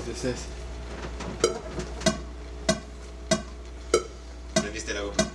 los desees. ¿Prendiste la GoPro?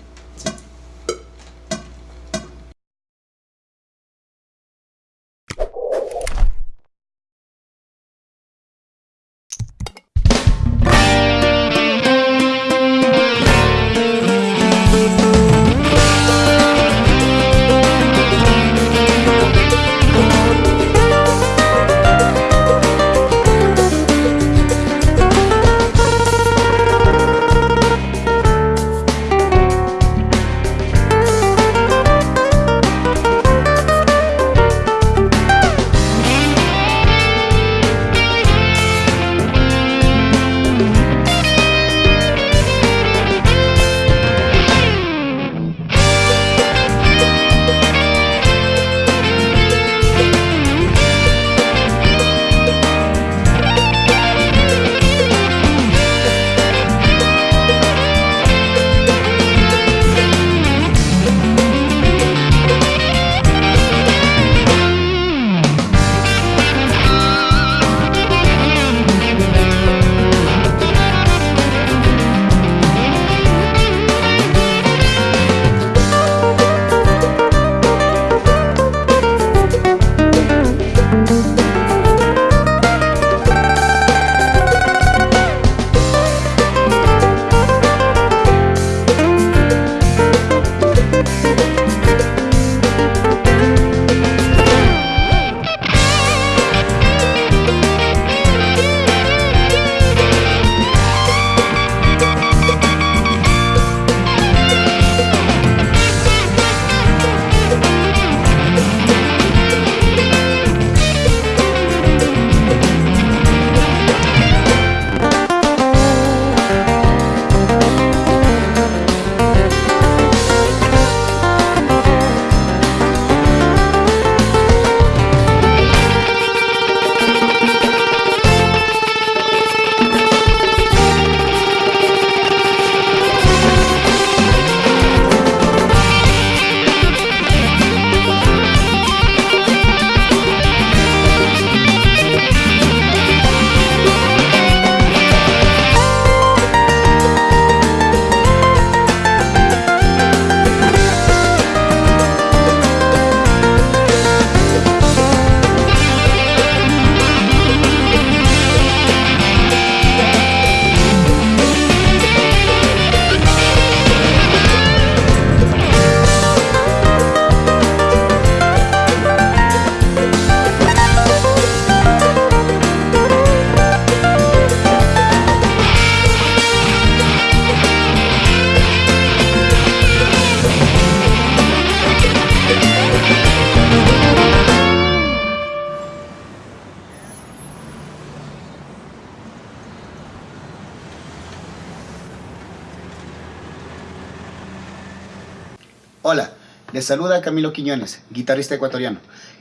Hola, les saluda Camilo Quiñones, guitarrista ecuatoriano,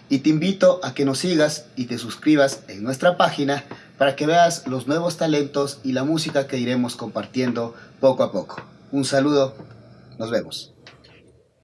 y te invito a que nos sigas y te suscribas en nuestra página para que veas los nuevos talentos y la música que iremos compartiendo poco a poco. Un saludo, nos vemos.